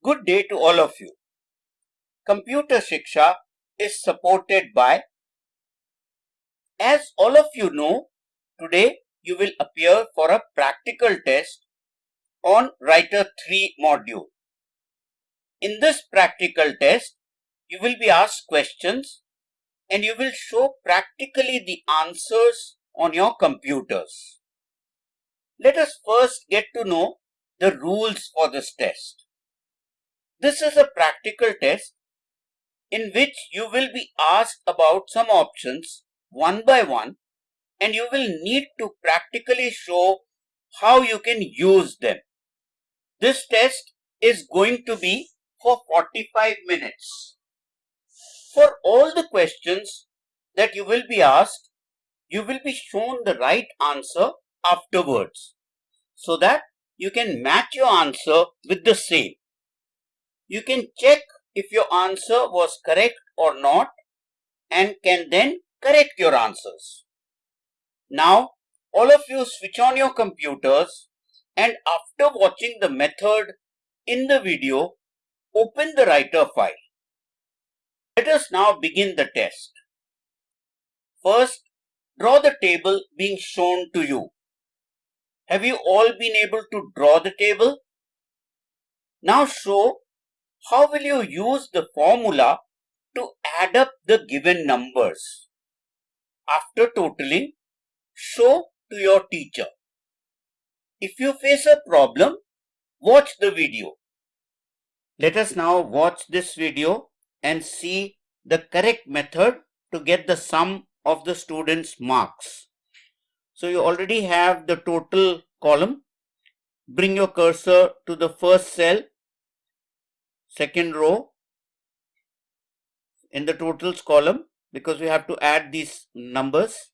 Good day to all of you. Computer Shiksha is supported by, as all of you know, today you will appear for a practical test on Writer 3 module. In this practical test, you will be asked questions and you will show practically the answers on your computers. Let us first get to know the rules for this test. This is a practical test in which you will be asked about some options one by one and you will need to practically show how you can use them. This test is going to be for 45 minutes. For all the questions that you will be asked, you will be shown the right answer afterwards so that you can match your answer with the same. You can check if your answer was correct or not and can then correct your answers. Now, all of you switch on your computers and after watching the method in the video, open the writer file. Let us now begin the test. First, draw the table being shown to you. Have you all been able to draw the table? Now show how will you use the formula to add up the given numbers. After totaling, show to your teacher. If you face a problem, watch the video. Let us now watch this video and see the correct method to get the sum of the student's marks. So you already have the total column. Bring your cursor to the first cell, second row in the totals column because we have to add these numbers.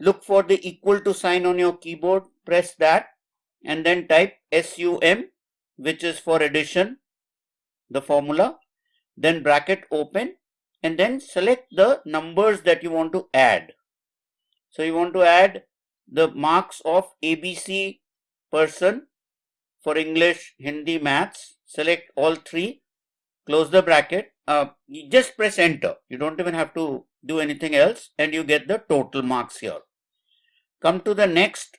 Look for the equal to sign on your keyboard, press that and then type SUM which is for addition, the formula, then bracket open and then select the numbers that you want to add. So you want to add the marks of ABC person for English, Hindi, Maths. Select all three, close the bracket, uh, just press enter. You don't even have to do anything else and you get the total marks here. Come to the next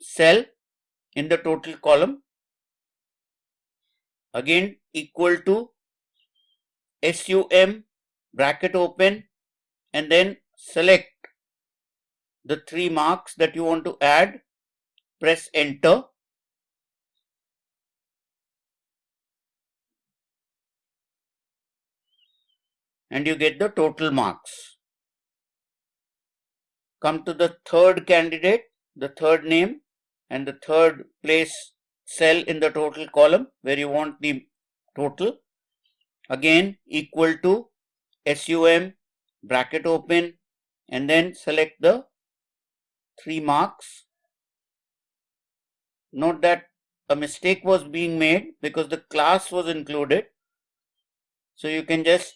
cell in the total column. Again equal to SUM bracket open and then select the three marks that you want to add. Press enter. And you get the total marks. Come to the third candidate, the third name and the third place cell in the total column where you want the total again equal to SUM bracket open and then select the three marks. Note that a mistake was being made because the class was included. So you can just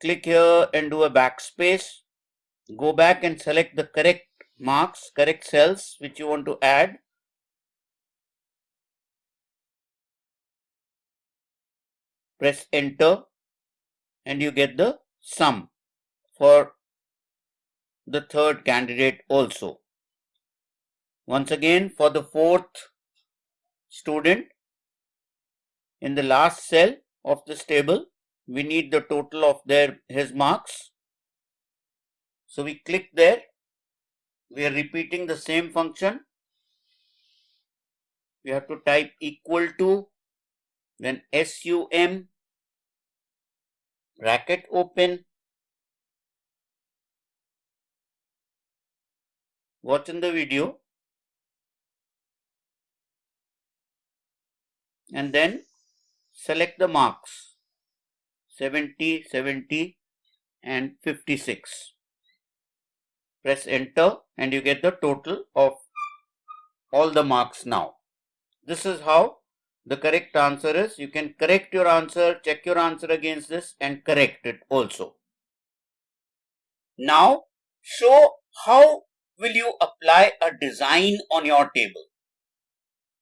click here and do a backspace. Go back and select the correct marks, correct cells which you want to add. Press enter and you get the sum for the third candidate also. Once again for the fourth student in the last cell of this table we need the total of their his marks. So we click there we are repeating the same function. We have to type equal to then SUM bracket open watch in the video and then select the marks 70 70 and 56 press enter and you get the total of all the marks now. This is how the correct answer is. You can correct your answer, check your answer against this and correct it also. Now show how will you apply a design on your table.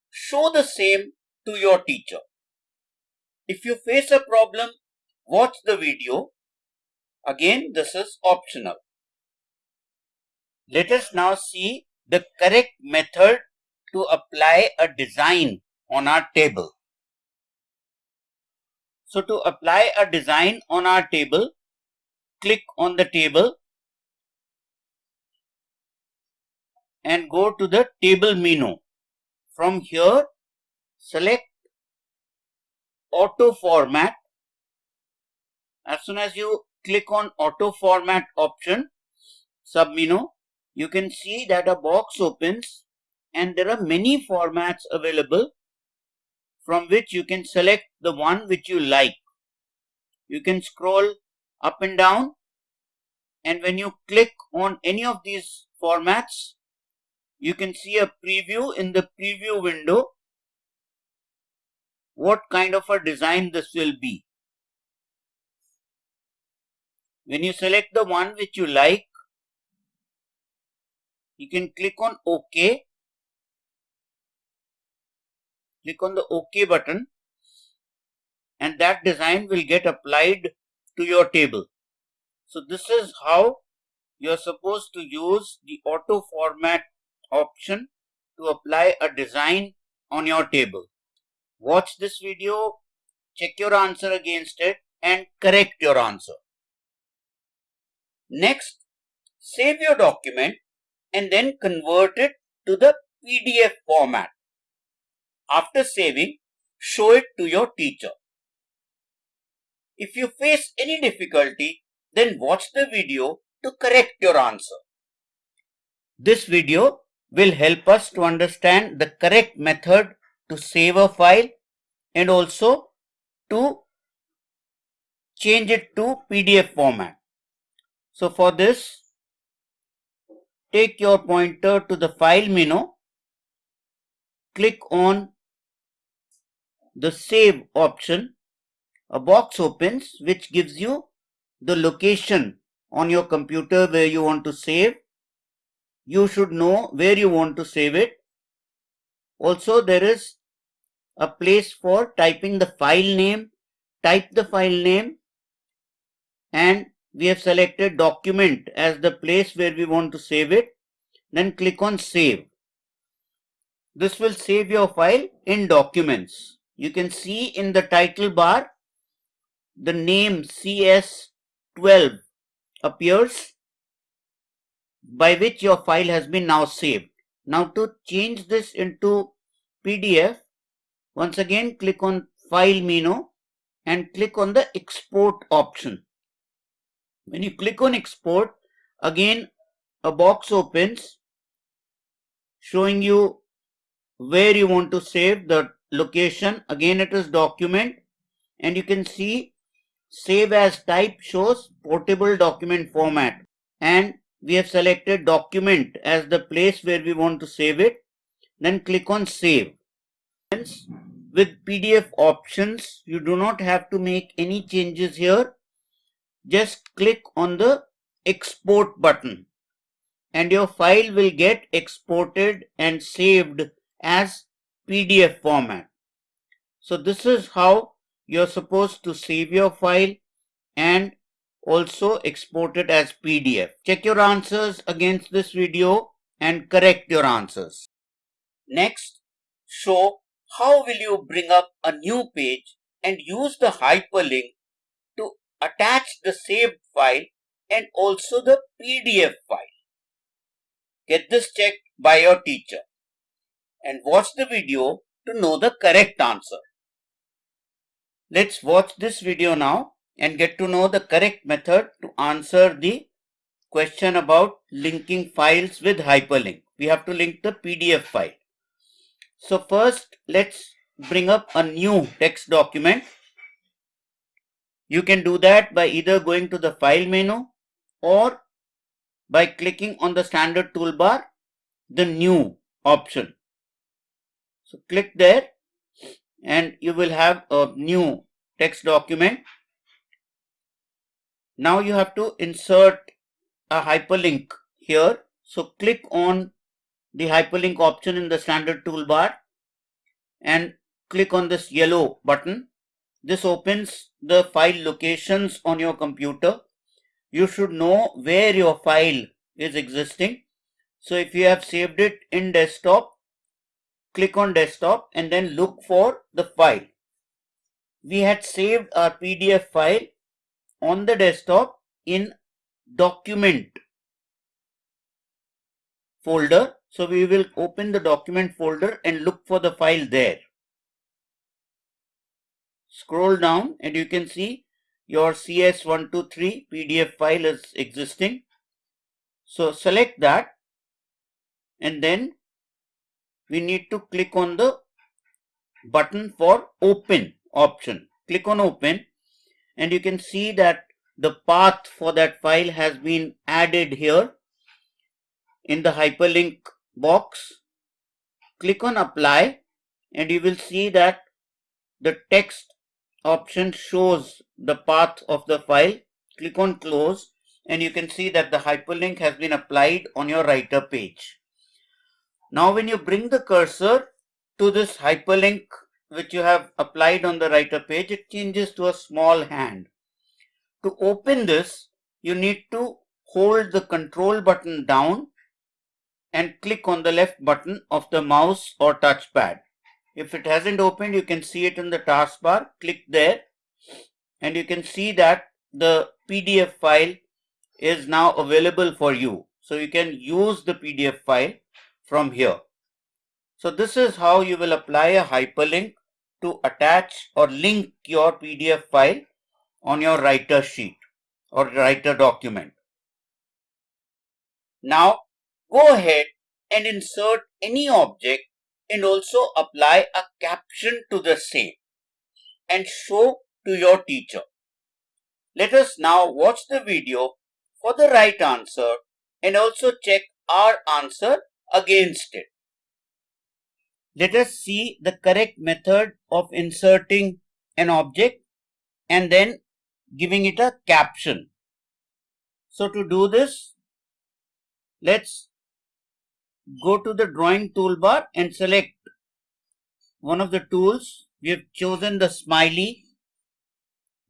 Show the same to your teacher. If you face a problem, watch the video. Again, this is optional. Let us now see the correct method to apply a design on our table. So to apply a design on our table, click on the table and go to the table menu. From here, select auto format. As soon as you click on auto format option, submenu, you can see that a box opens and there are many formats available from which you can select the one which you like. You can scroll up and down and when you click on any of these formats, you can see a preview in the preview window what kind of a design this will be. When you select the one which you like, you can click on OK. Click on the OK button and that design will get applied to your table. So this is how you are supposed to use the auto format option to apply a design on your table. Watch this video, check your answer against it and correct your answer. Next, save your document and then convert it to the PDF format. After saving, show it to your teacher. If you face any difficulty, then watch the video to correct your answer. This video will help us to understand the correct method to save a file and also to change it to PDF format. So for this, take your pointer to the file menu, click on the save option. A box opens which gives you the location on your computer where you want to save you should know where you want to save it. Also, there is a place for typing the file name. Type the file name and we have selected document as the place where we want to save it. Then click on save. This will save your file in documents. You can see in the title bar the name CS12 appears by which your file has been now saved. Now to change this into PDF, once again click on File menu and click on the Export option. When you click on Export, again a box opens showing you where you want to save the location. Again it is document and you can see save as type shows portable document format and we have selected document as the place where we want to save it. Then click on save. With PDF options, you do not have to make any changes here. Just click on the export button and your file will get exported and saved as PDF format. So this is how you're supposed to save your file and also export it as PDF. Check your answers against this video and correct your answers. Next, show how will you bring up a new page and use the hyperlink attach the saved file and also the PDF file. Get this checked by your teacher and watch the video to know the correct answer. Let's watch this video now and get to know the correct method to answer the question about linking files with hyperlink. We have to link the PDF file. So first let's bring up a new text document. You can do that by either going to the file menu or by clicking on the standard toolbar, the new option. So click there and you will have a new text document now you have to insert a hyperlink here. So click on the hyperlink option in the standard toolbar and click on this yellow button. This opens the file locations on your computer. You should know where your file is existing. So if you have saved it in desktop, click on desktop and then look for the file. We had saved our PDF file on the desktop in document folder. So we will open the document folder and look for the file there. Scroll down and you can see your CS123 PDF file is existing. So select that and then we need to click on the button for open option. Click on open and you can see that the path for that file has been added here in the hyperlink box. Click on apply and you will see that the text option shows the path of the file. Click on close and you can see that the hyperlink has been applied on your writer page. Now when you bring the cursor to this hyperlink which you have applied on the writer page, it changes to a small hand. To open this, you need to hold the control button down and click on the left button of the mouse or touchpad. If it hasn't opened, you can see it in the taskbar. Click there and you can see that the PDF file is now available for you. So you can use the PDF file from here. So this is how you will apply a hyperlink to attach or link your PDF file on your writer sheet or writer document. Now go ahead and insert any object and also apply a caption to the same and show to your teacher. Let us now watch the video for the right answer and also check our answer against it. Let us see the correct method of inserting an object and then giving it a caption. So to do this, let's go to the drawing toolbar and select one of the tools. We have chosen the smiley.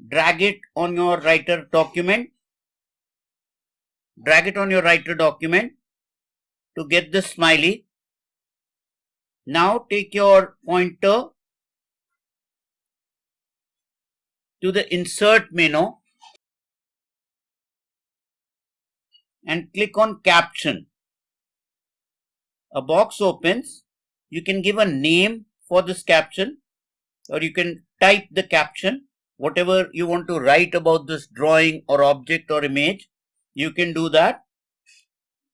Drag it on your writer document. Drag it on your writer document to get the smiley. Now take your pointer to the insert menu and click on caption. A box opens. You can give a name for this caption or you can type the caption. Whatever you want to write about this drawing or object or image you can do that.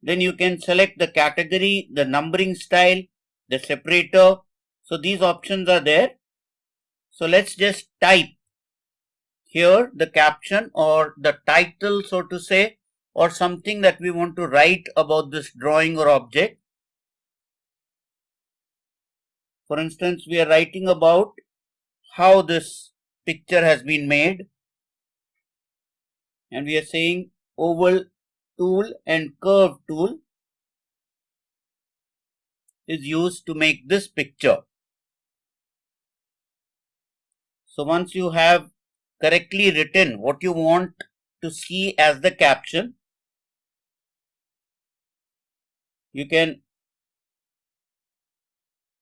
Then you can select the category the numbering style the separator. So these options are there. So let's just type here the caption or the title so to say or something that we want to write about this drawing or object for instance, we are writing about how this picture has been made and we are saying oval tool and curve tool is used to make this picture. So once you have correctly written what you want to see as the caption, you can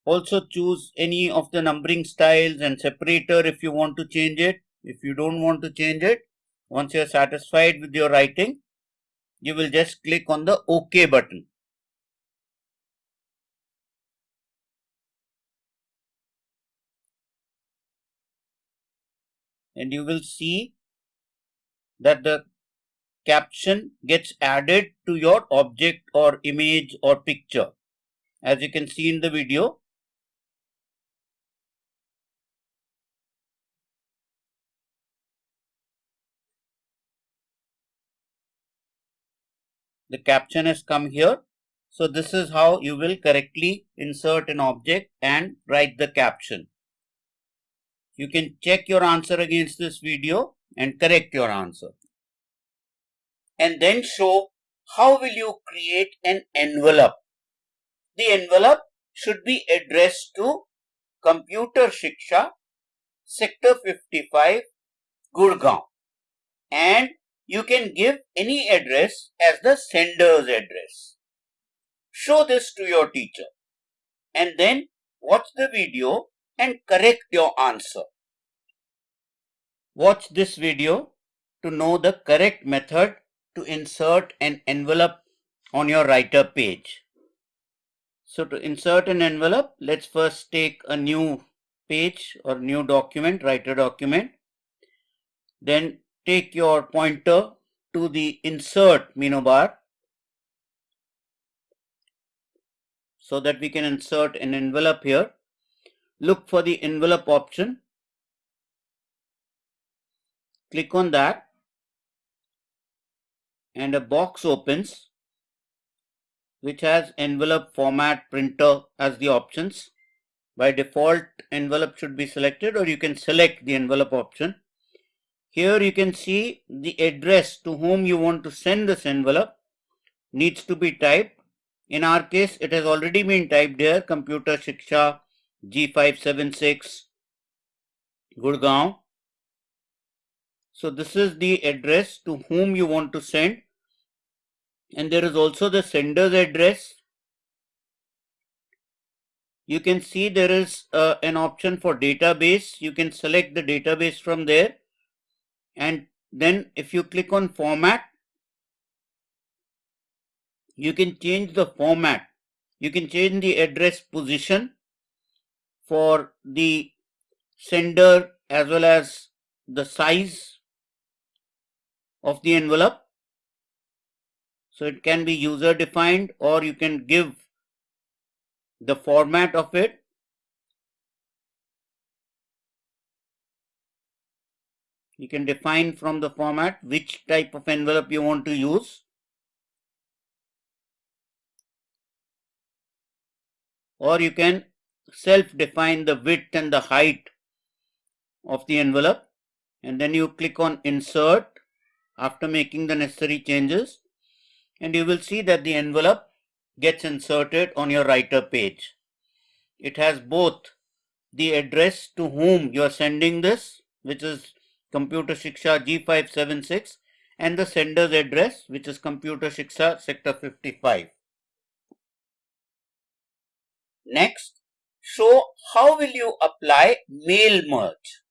also choose any of the numbering styles and separator if you want to change it. If you don't want to change it, once you are satisfied with your writing, you will just click on the OK button. And you will see that the caption gets added to your object or image or picture. As you can see in the video, the caption has come here. So this is how you will correctly insert an object and write the caption. You can check your answer against this video and correct your answer. And then show how will you create an envelope. The envelope should be addressed to Computer Shiksha, Sector 55, Gurgaon. And you can give any address as the sender's address. Show this to your teacher and then watch the video and correct your answer. Watch this video to know the correct method to insert an envelope on your writer page. So to insert an envelope, let's first take a new page or new document, writer document. Then take your pointer to the insert menu bar so that we can insert an envelope here. Look for the envelope option. Click on that and a box opens which has envelope format printer as the options. By default envelope should be selected or you can select the envelope option. Here you can see the address to whom you want to send this envelope needs to be typed. In our case it has already been typed here Computer Shiksha G576 Gurgaon. So this is the address to whom you want to send and there is also the sender's address. You can see there is uh, an option for database. You can select the database from there and then if you click on format, you can change the format. You can change the address position for the sender as well as the size of the envelope so it can be user defined or you can give the format of it. You can define from the format which type of envelope you want to use. Or you can self-define the width and the height of the envelope and then you click on insert after making the necessary changes and you will see that the envelope gets inserted on your writer page. It has both the address to whom you are sending this which is Computer Shiksha G576 and the sender's address which is Computer Shiksha Sector 55. Next, show how will you apply mail merge.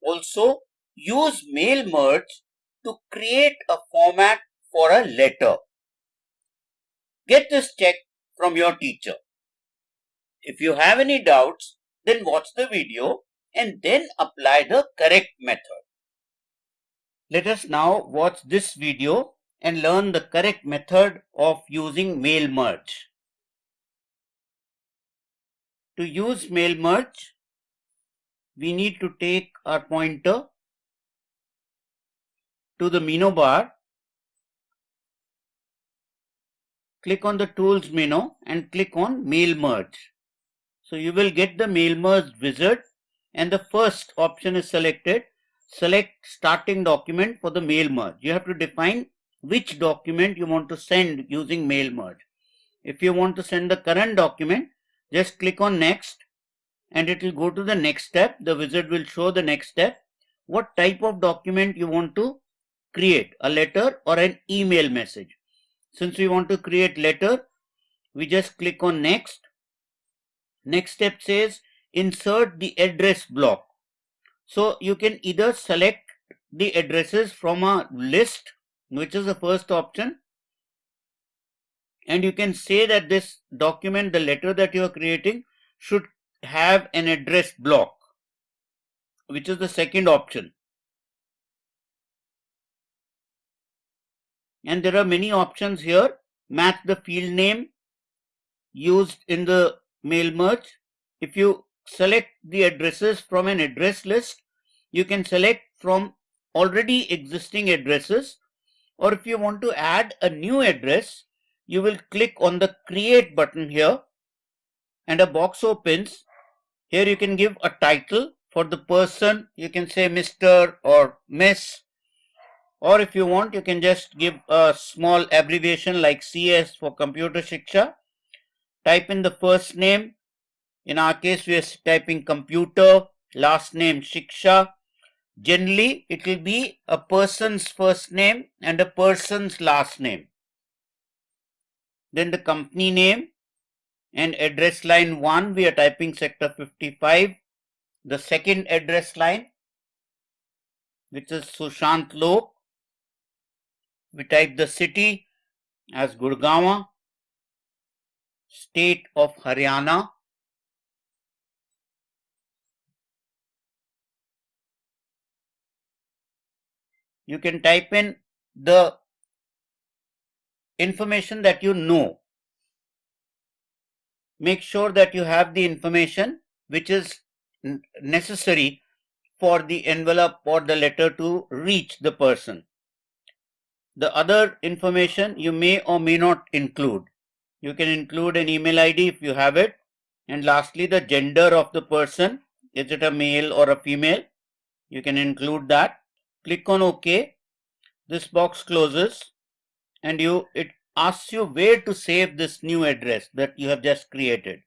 Also, use mail merge to create a format for a letter. Get this check from your teacher. If you have any doubts, then watch the video and then apply the correct method. Let us now watch this video and learn the correct method of using mail merge. To use mail merge, we need to take our pointer to the menu bar click on the tools menu and click on mail merge. So you will get the mail merge wizard and the first option is selected. Select starting document for the mail merge. You have to define which document you want to send using mail merge. If you want to send the current document, just click on next and it will go to the next step. The wizard will show the next step. What type of document you want to create, a letter or an email message. Since we want to create letter, we just click on next. Next step says insert the address block. So you can either select the addresses from a list, which is the first option. And you can say that this document, the letter that you are creating should have an address block, which is the second option. and there are many options here match the field name used in the mail merge if you select the addresses from an address list. You can select from already existing addresses or if you want to add a new address you will click on the create button here and a box opens. Here you can give a title for the person. You can say mr or miss. Or if you want you can just give a small abbreviation like CS for computer shiksha. Type in the first name In our case, we are typing computer, last name Shiksha. Generally, it will be a person's first name and a person's last name. Then the company name and address line 1, we are typing sector 55. The second address line, which is Sushant Lok. We type the city as Gurgaon, state of Haryana, you can type in the information that you know. Make sure that you have the information which is necessary for the envelope or the letter to reach the person. The other information you may or may not include. You can include an email ID if you have it. And lastly, the gender of the person. Is it a male or a female? You can include that click on OK. This box closes and you it asks you where to save this new address that you have just created.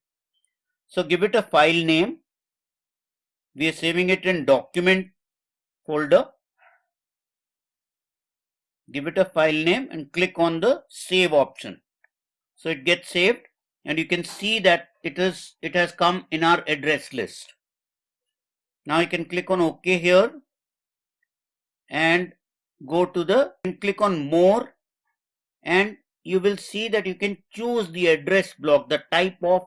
So give it a file name. We are saving it in document folder. Give it a file name and click on the save option. So it gets saved and you can see that it is it has come in our address list. Now you can click on OK here and go to the and click on more and you will see that you can choose the address block the type of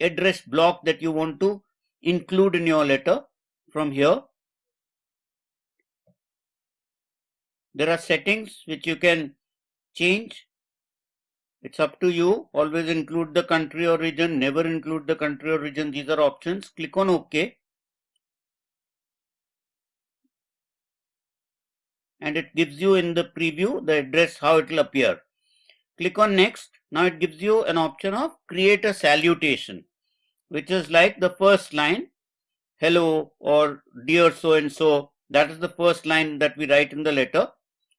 address block that you want to include in your letter from here. There are settings which you can change. It's up to you. Always include the country or region never include the country or region these are options. Click on ok and it gives you in the preview the address how it will appear. Click on next. Now it gives you an option of create a salutation which is like the first line hello or dear so and so that is the first line that we write in the letter.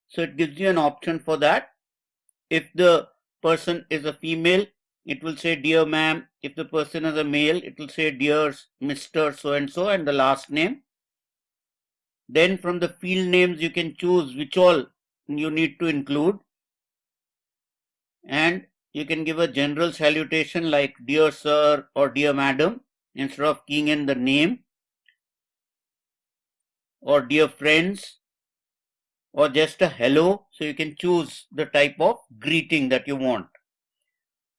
So it gives you an option for that. If the person is a female it will say dear ma'am. If the person is a male it will say dear Mr. so and so and the last name. Then from the field names you can choose which all you need to include. And you can give a general salutation like dear sir or dear madam instead of keying in the name. Or dear friends or just a hello. So you can choose the type of greeting that you want.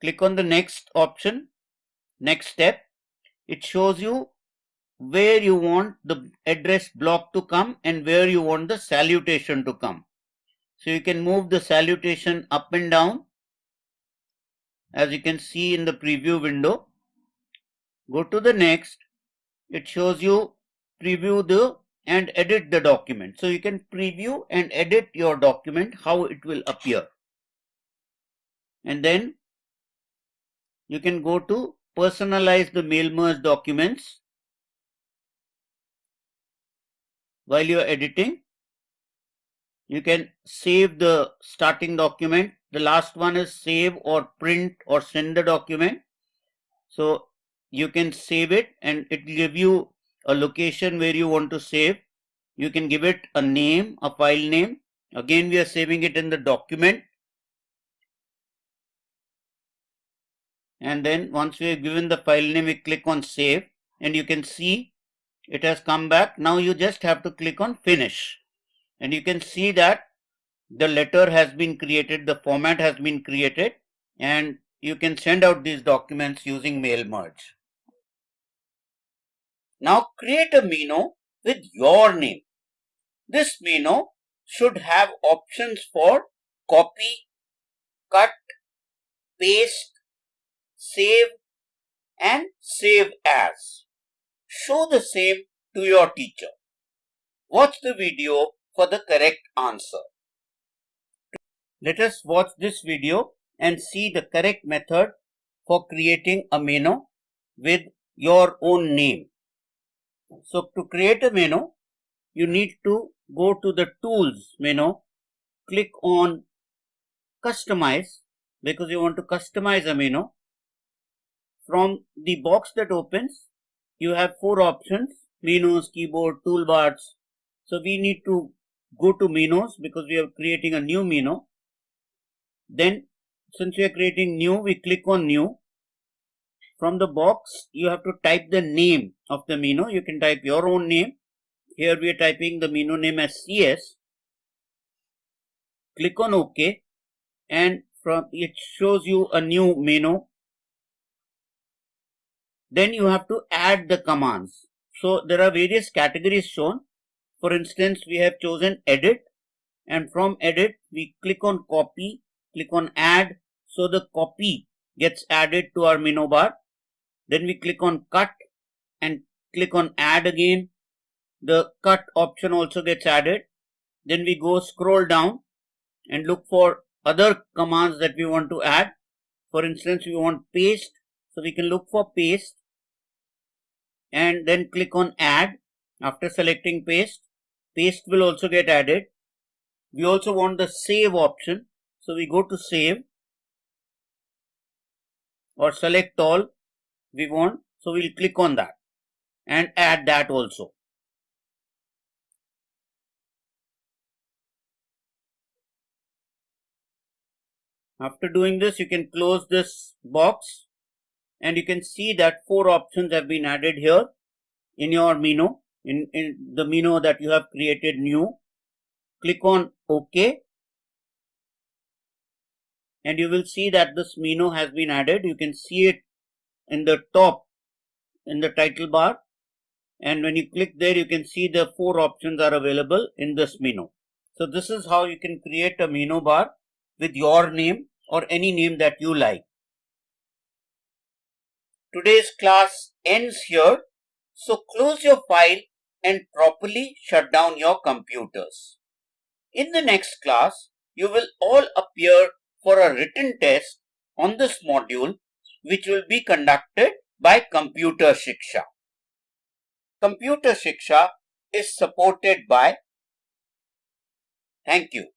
Click on the next option next step. It shows you where you want the address block to come and where you want the salutation to come. So you can move the salutation up and down as you can see in the preview window. Go to the next. It shows you preview the and edit the document. So you can preview and edit your document how it will appear. And then you can go to personalize the mail merge documents while you are editing you can save the starting document. The last one is save or print or send the document. So you can save it and it will give you a location where you want to save. You can give it a name a file name. Again we are saving it in the document. And then once we have given the file name we click on save. And you can see it has come back. Now you just have to click on finish and you can see that the letter has been created, the format has been created and you can send out these documents using mail merge. Now create a memo with your name. This memo should have options for copy, cut, paste, save and save as. Show the same to your teacher. Watch the video for the correct answer. Let us watch this video and see the correct method for creating a menu with your own name. So to create a menu, you need to go to the tools menu, click on customize because you want to customize a menu. from the box that opens, you have four options, menus, keyboard, toolbars. So we need to go to menus because we are creating a new menu. Then since we are creating new, we click on new. From the box, you have to type the name of the menu. You can type your own name. Here we are typing the menu name as CS. Click on OK and from it shows you a new menu. Then you have to add the commands. So there are various categories shown. For instance, we have chosen edit and from edit we click on copy click on add. So the copy gets added to our menu bar. Then we click on cut and click on add again. The cut option also gets added. Then we go scroll down and look for other commands that we want to add. For instance we want paste so we can look for paste and then click on add after selecting paste paste will also get added we also want the save option so we go to save or select all we want. So we'll click on that and add that also. After doing this, you can close this box and you can see that four options have been added here in your menu, in, in the menu that you have created new. Click on OK and you will see that this menu has been added. You can see it in the top in the title bar and when you click there you can see the four options are available in this menu. So this is how you can create a menu bar with your name or any name that you like. Today's class ends here. So close your file and properly shut down your computers. In the next class, you will all appear for a written test on this module which will be conducted by Computer Shiksha. Computer Shiksha is supported by Thank you.